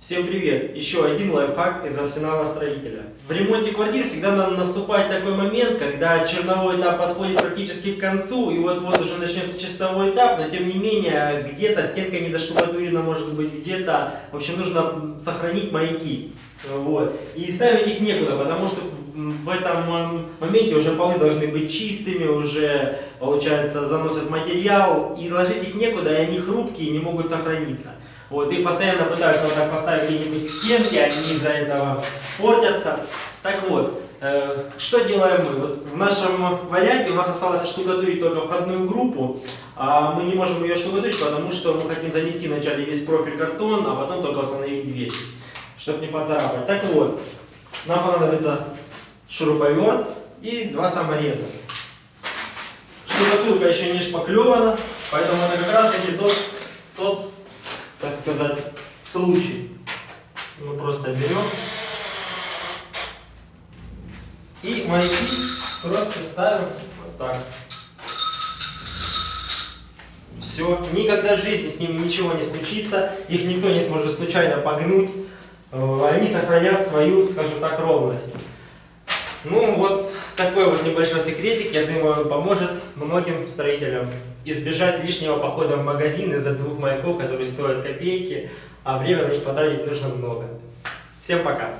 Всем привет! Еще один лайфхак из арсенала строителя. В ремонте квартир всегда надо наступать такой момент, когда черновой этап подходит практически к концу, и вот-вот уже начнется чистовой этап, но тем не менее где-то стенка не доштукатурена, может быть где-то, в общем, нужно сохранить маяки. Вот. И ставить их некуда, потому что в этом моменте уже полы должны быть чистыми, уже, получается, заносят материал, и ложить их некуда, и они хрупкие, не могут сохраниться. Вот, и постоянно пытаются вот так поставить где-нибудь стенки, они из-за этого портятся. Так вот, э, что делаем мы? Вот в нашем варианте у нас осталось штукатурить только входную группу, а мы не можем ее штукатурить, потому что мы хотим занести вначале весь профиль картон, а потом только установить дверь, чтобы не поцарапать. Так вот, нам понадобится шуруповерт и два самореза. Штукатурка еще не шпаклевана, поэтому это как раз таки тот, тот, так сказать, случай. Мы просто берем и маяки просто ставим вот так. Все, никогда в жизни с ними ничего не случится, их никто не сможет случайно погнуть, э, они сохранят свою, скажем так, ровность. Ну вот такой вот небольшой секретик, я думаю, поможет многим строителям избежать лишнего похода в магазин из-за двух маяков, которые стоят копейки, а время на них потратить нужно много. Всем пока!